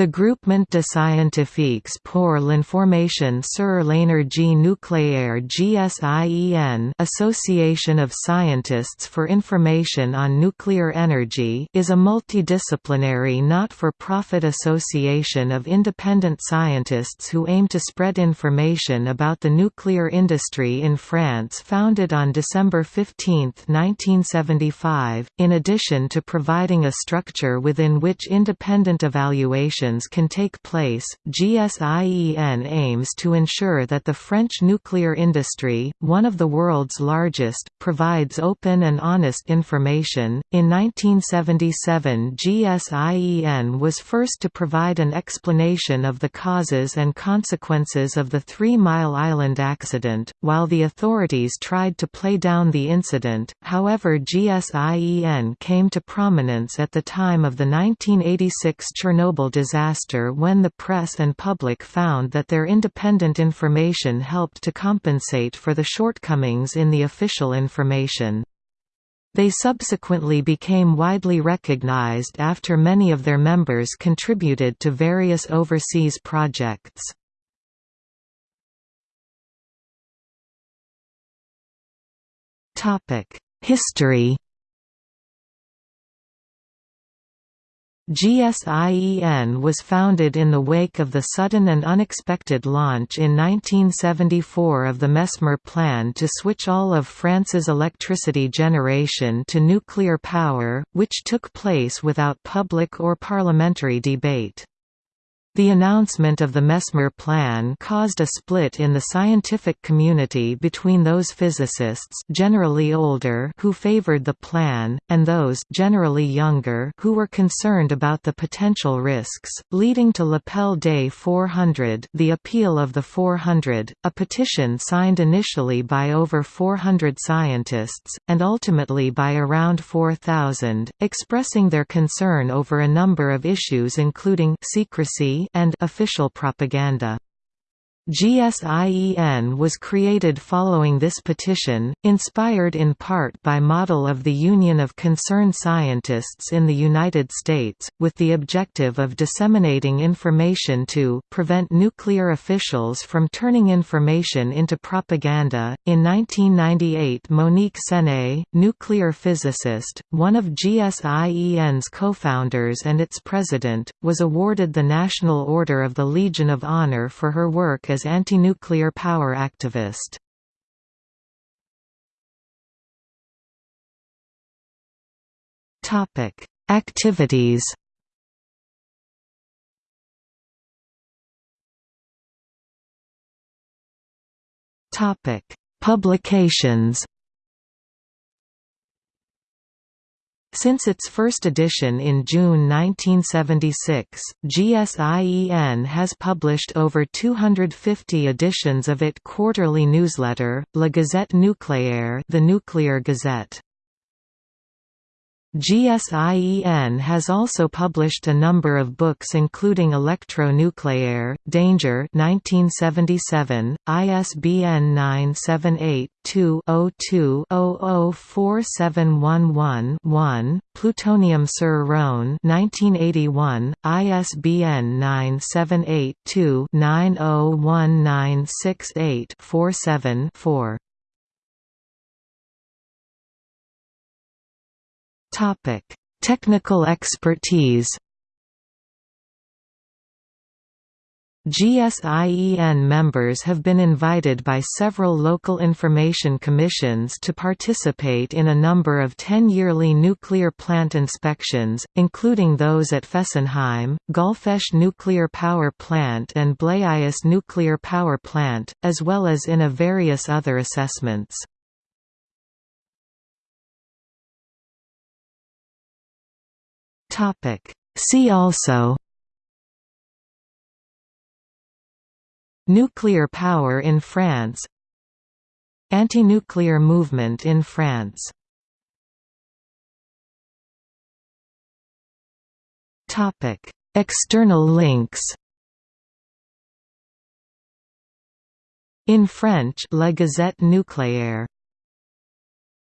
The Groupement de scientifiques pour l'information sur l'énergie nucléaire GSIEN Association of Scientists for Information on Nuclear Energy is a multidisciplinary not-for-profit association of independent scientists who aim to spread information about the nuclear industry in France founded on December 15, 1975, in addition to providing a structure within which independent evaluation can take place. GSIEN aims to ensure that the French nuclear industry, one of the world's largest, provides open and honest information. In 1977, GSIEN was first to provide an explanation of the causes and consequences of the Three Mile Island accident, while the authorities tried to play down the incident. However, GSIEN came to prominence at the time of the 1986 Chernobyl disaster disaster when the press and public found that their independent information helped to compensate for the shortcomings in the official information. They subsequently became widely recognized after many of their members contributed to various overseas projects. History GSIEN was founded in the wake of the sudden and unexpected launch in 1974 of the Messmer Plan to switch all of France's electricity generation to nuclear power, which took place without public or parliamentary debate. The announcement of the Messmer plan caused a split in the scientific community between those physicists generally older who favored the plan, and those generally younger who were concerned about the potential risks, leading to L'appel des 400 the Appeal of the 400, a petition signed initially by over 400 scientists, and ultimately by around 4,000, expressing their concern over a number of issues including secrecy and official propaganda. GSIEN was created following this petition, inspired in part by model of the Union of Concerned Scientists in the United States, with the objective of disseminating information to prevent nuclear officials from turning information into propaganda. In 1998, Monique Sené, nuclear physicist, one of GSIEN's co-founders and its president, was awarded the National Order of the Legion of Honor for her work as anti-nuclear power activist. Topic: Activities. Topic: Publications. Since its first edition in June 1976, GSIEN has published over 250 editions of its quarterly newsletter, La Gazette Nucléaire the Nuclear Gazette. GSIEN has also published a number of books including Electro-Nucleaire, Danger 1977, ISBN 978-2-02-004711-1, Plutonium sur Rhône 1981, ISBN 978-2-901968-47-4. Topic: Technical expertise. GSIEN members have been invited by several local information commissions to participate in a number of 10 yearly nuclear plant inspections, including those at Fessenheim, Golfech Nuclear Power Plant and Blayais Nuclear Power Plant, as well as in a various other assessments. Topic. See also Nuclear power in France Anti-nuclear movement in France Topic. External links In French La Gazette Nucléaire